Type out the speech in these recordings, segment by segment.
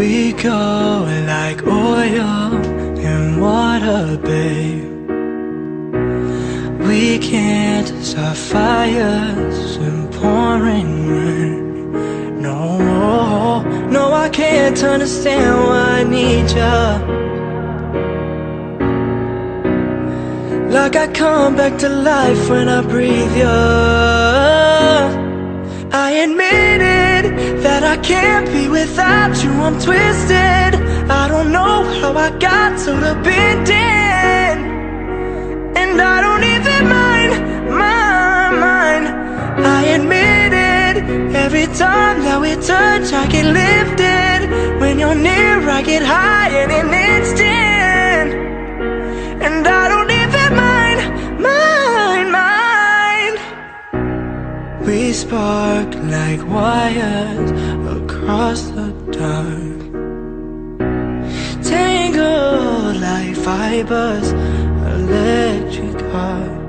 We go like oil and water, babe. We can't start fires and pouring rain. No, no, I can't understand why I need ya. Like I come back to life when I breathe you I admitted that I can't be without you. I'm twisted. I don't know how I got so dependent. And I don't even mind, mind, mind. I admit it. Every time that we touch I get lifted. When you're near I get high in an We spark like wires across the dark. Tangled like fibers, electric heart.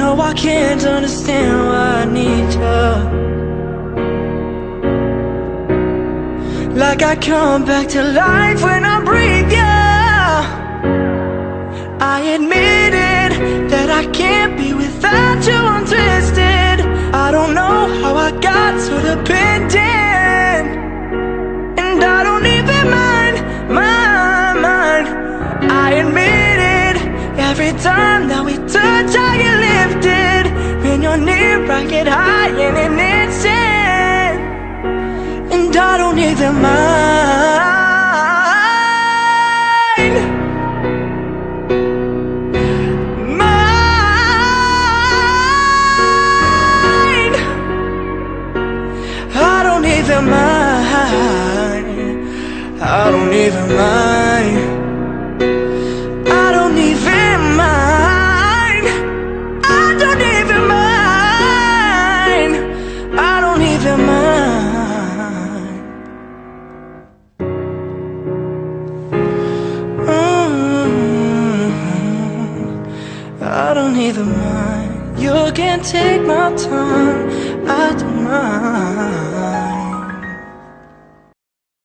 No, I can't understand why I need you Like I come back to life when I breathe you I admit it, that I can't be without you I'm twisted I don't know how I got so dependent. And I don't even mind, mind, mind. I admit it. Every time that we touch I get lifted. When you're near I get high I don't even mind. I don't even mind. I don't even mind. I don't even mind. Mm-hmm. I don't even mind. You can take my time